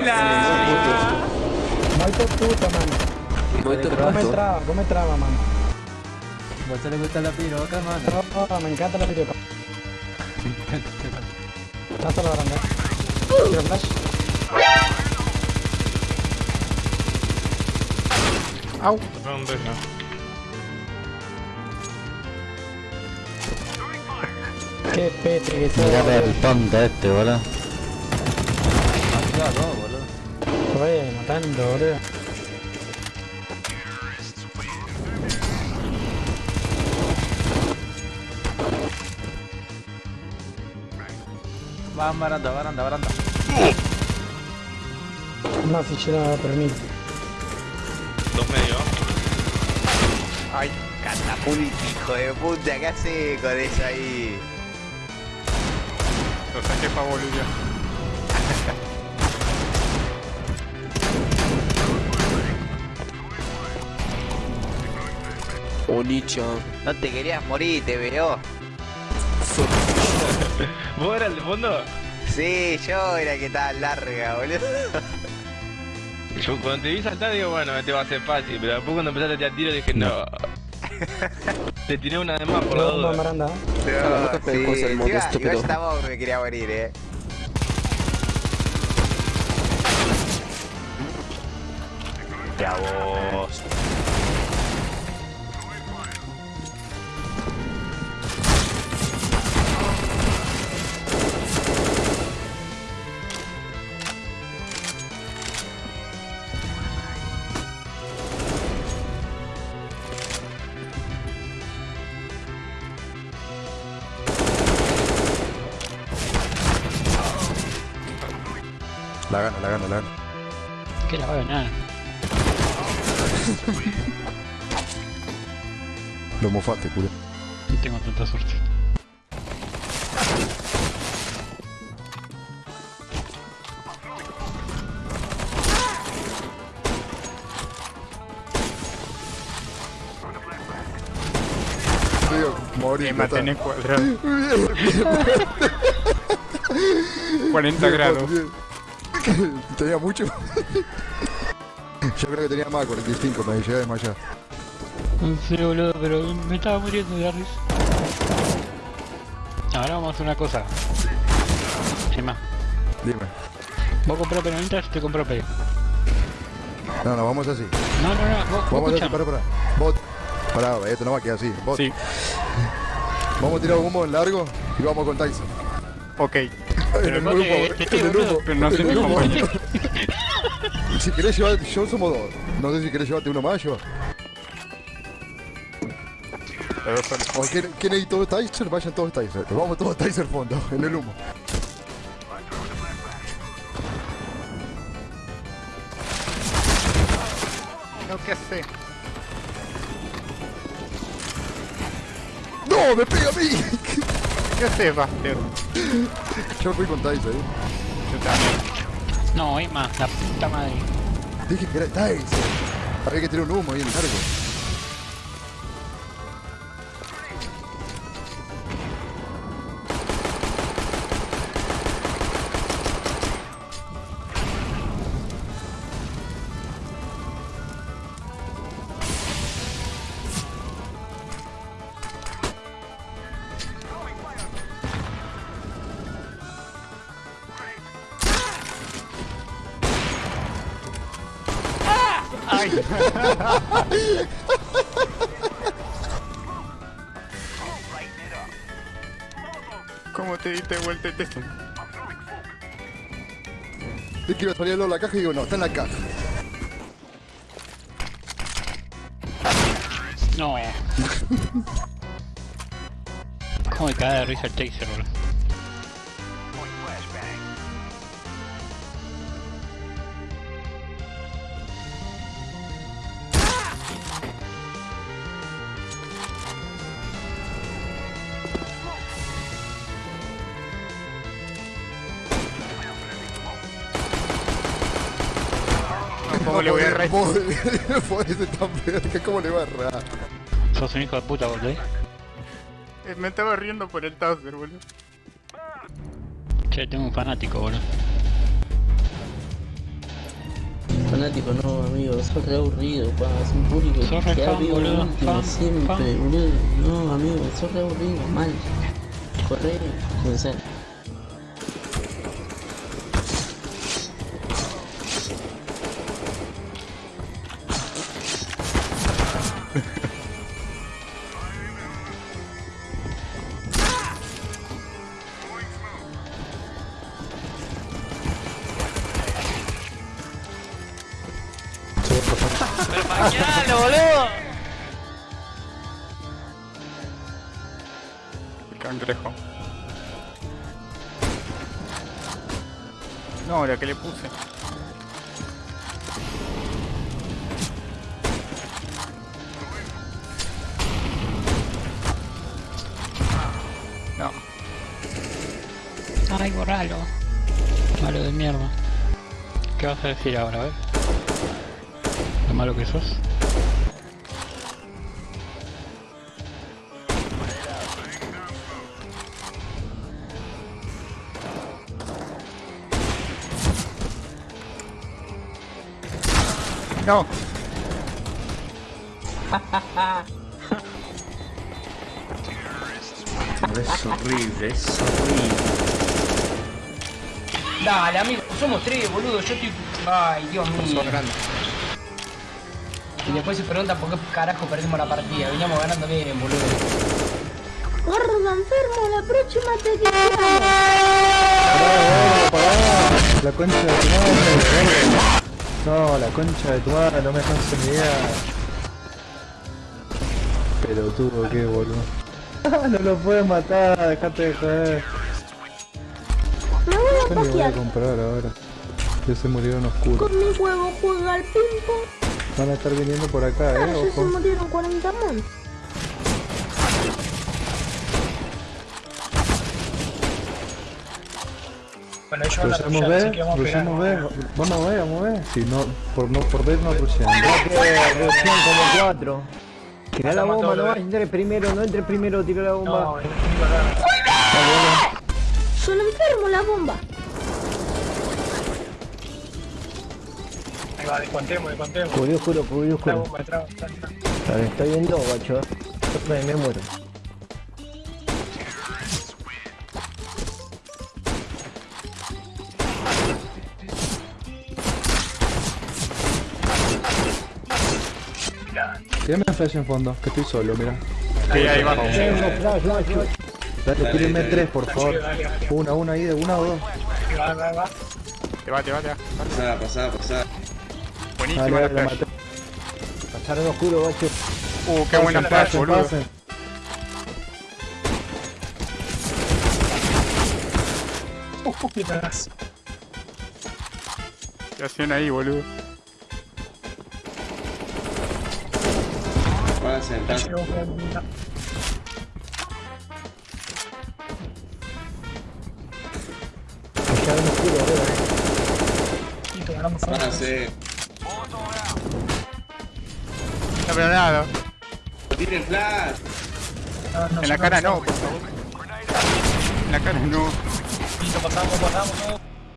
Hola. Molto puta, mano. Molto Come puto. traba, come traba, mano. ¿Vos te le gusta la piroca, mano? No, no, me encanta la videoca. Lanza la grande. Tiro flash. Au. Qué pete que. Mira el tonto este, boludo. Ya, dos, boludo. Oye, matando, boludo. Va, baranda, baranda, baranda. No me permito. Dos medio. Ay, catapult, hijo de puta, ¿qué hace con eso ahí? Lo saqué pa' Bolivia. Onichan. No te querías morir, te veo. ¿Vos eras el de fondo? Sí, yo era que estaba larga, boludo. Yo cuando te vi saltar digo, bueno, este va a ser fácil, pero después cuando empezaste a tirar tiro dije, no. te tiré una de más por la duda. La boca, sí, estúpido. igual estaba me quería morir, eh. Ya vos. La gana, la gana, la gana. Que la va a ganar. Lo mofaste, culo. No tengo tanta suerte. Morí. Me tenés cuadrado. 40 grados. Tenía mucho. Yo creo que tenía más, 45, me llegué a desmayar. Sí, boludo, pero me estaba muriendo de risa. Ahora vamos a hacer una cosa. Emma, Dime. vos compró penalitas y te compró P. No, no, vamos así. No, no, no, vos, vos Vamos así, escuchame. pará, pará. Bot. Pará, esto no va a quedar así. Bot. Sí. Vamos a tirar humo en largo y vamos con Tyson. Ok. En el grupo, en tiro, el grupo. pero no soy mi compañero. Si querés llevar, yo somos dos. No sé si querés llevarte uno más, yo. O ¿quién, quién hay todos Tyson? Vayan todos Tyson. Vamos todos Tyson fondo, en el humo. No, ¿qué hace? ¡No! ¡Me pega a mí! ¿Qué haces, Buster? Yo fui con Tyson, ¿eh? Yo también. No, Emma, la puta madre. Dije que era Tyson. Había que tirar un humo ahí en el largo. ¿Cómo te diste vuelta? Es que iba a salir al lado de la caja y digo, no, está en la caja. No, eh. ¿Cómo me cae de risa el taser, boludo? ¿Cómo le voy a errar? Puede ser tan peor que cómo le va a errar. Sos un hijo de puta, boludo. Eh, Me estaba riendo por el Tauser, boludo. Che, tengo un fanático, boludo. fanático, no, amigo, sos re aburrido, pa, es un público Sos que ha boludo, último fan, siempre, fan. boludo. No, amigo, sos re aburrido, mal. Corre, pensar. ¡Pero maquinalo, boludo! Cangrejo. No, la que le puse. No. Ay, borralo. Malo de mierda. ¿Qué vas a decir ahora, a Lo malo que sos. No. Es horrible, es horrible. Dale, amigo, somos tres, boludo. Yo estoy. Ay, Dios mío. Y después se preguntan por qué carajo perdimos la partida. Veníamos ganando bien, boludo. Gordo enfermo, la próxima te quitamos. La concha de tu madre, No, la concha de tu madre, no me dejas ni idea. Pero tuvo que, boludo. no lo puedes matar, dejate de joder. Me voy a Yo voy a comprar ahora. Ya se murieron oscuros. Con mi juego juega al ping-pong. Van a estar viniendo por acá, Ah, eh, ya se ojo. murieron 40 mon. Bueno, ellos van a rushar, así que vamos a pegar. vamos a ver, vamos a ver. Si no, por no por ver no rusemos. Recién como cuatro. Tira la bomba, no bebé. entre primero, no entre primero, tira la bomba. No, no, no, Son enfermo la bomba. Va, descontemos, descontemos. Cubrió oscuro, cubrió La oscuro. bomba, entra, entra, entra. Vale, estoy en dos, guacho. Me, me muero. Tírame flash en fondo, que estoy solo, mira. Sí, ahí va. Dale, tírenme tres, por favor. Una, una ahí, de una o dos. Va, va, va. Te va, te va, te va. Pasá, pasá, pasá. Buenísima Dale, la flash. Pasaron oscuro. Uh, qué buena flash, pasen, boludo. pasen. Uh, qué. ¿Qué hacían ahí, boludo? Pasen, pasen. Llegó con la- Pasaron oscuro, arriba. Listo, ganamos con No, pero nada. Tiren flash. No, no, En la no, cara no. no, por favor. En la cara no. Listo, pasamos, pasamos.